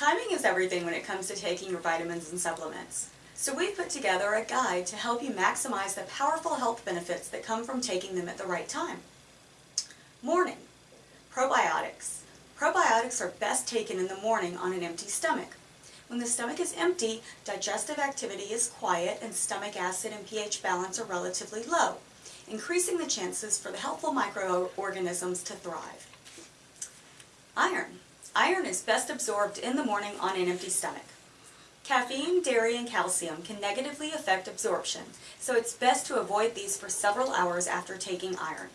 Timing is everything when it comes to taking your vitamins and supplements. So we've put together a guide to help you maximize the powerful health benefits that come from taking them at the right time. Morning. Probiotics. Probiotics are best taken in the morning on an empty stomach. When the stomach is empty, digestive activity is quiet and stomach acid and pH balance are relatively low, increasing the chances for the helpful microorganisms to thrive. Iron. Is best absorbed in the morning on an empty stomach. Caffeine, dairy, and calcium can negatively affect absorption, so it's best to avoid these for several hours after taking iron.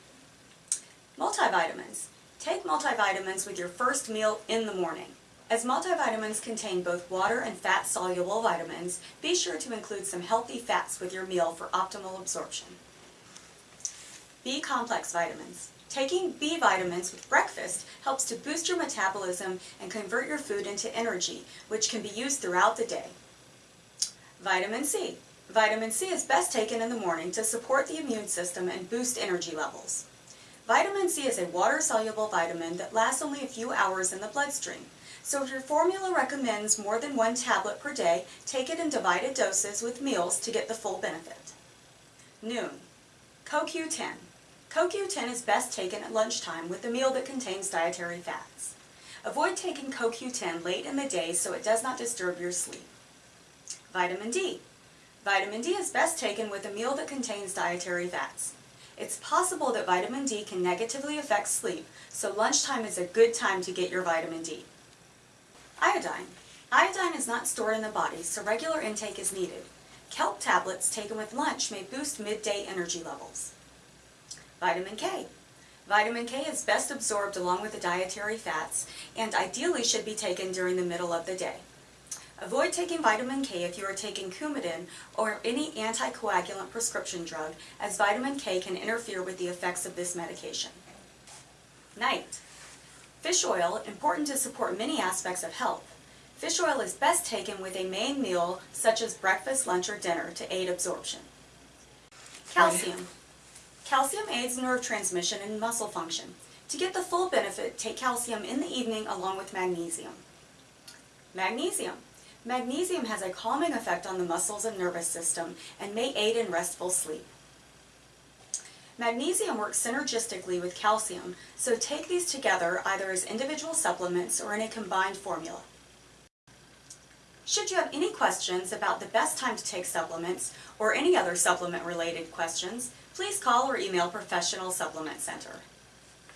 Multivitamins. Take multivitamins with your first meal in the morning. As multivitamins contain both water and fat-soluble vitamins, be sure to include some healthy fats with your meal for optimal absorption. B-complex vitamins. Taking B vitamins with breakfast helps to boost your metabolism and convert your food into energy, which can be used throughout the day. Vitamin C. Vitamin C is best taken in the morning to support the immune system and boost energy levels. Vitamin C is a water-soluble vitamin that lasts only a few hours in the bloodstream. So if your formula recommends more than one tablet per day, take it in divided doses with meals to get the full benefit. Noon. CoQ10. CoQ10 is best taken at lunchtime with a meal that contains dietary fats. Avoid taking CoQ10 late in the day so it does not disturb your sleep. Vitamin D. Vitamin D is best taken with a meal that contains dietary fats. It's possible that vitamin D can negatively affect sleep, so lunchtime is a good time to get your vitamin D. Iodine. Iodine is not stored in the body, so regular intake is needed. Kelp tablets taken with lunch may boost midday energy levels. Vitamin K. Vitamin K is best absorbed along with the dietary fats and ideally should be taken during the middle of the day. Avoid taking vitamin K if you are taking Coumadin or any anticoagulant prescription drug as vitamin K can interfere with the effects of this medication. Night. Fish oil, important to support many aspects of health. Fish oil is best taken with a main meal such as breakfast, lunch, or dinner to aid absorption. Calcium. Calcium aids nerve transmission and muscle function. To get the full benefit, take calcium in the evening along with magnesium. Magnesium. Magnesium has a calming effect on the muscles and nervous system and may aid in restful sleep. Magnesium works synergistically with calcium, so take these together either as individual supplements or in a combined formula. Should you have any questions about the best time to take supplements or any other supplement related questions, please call or email Professional Supplement Center.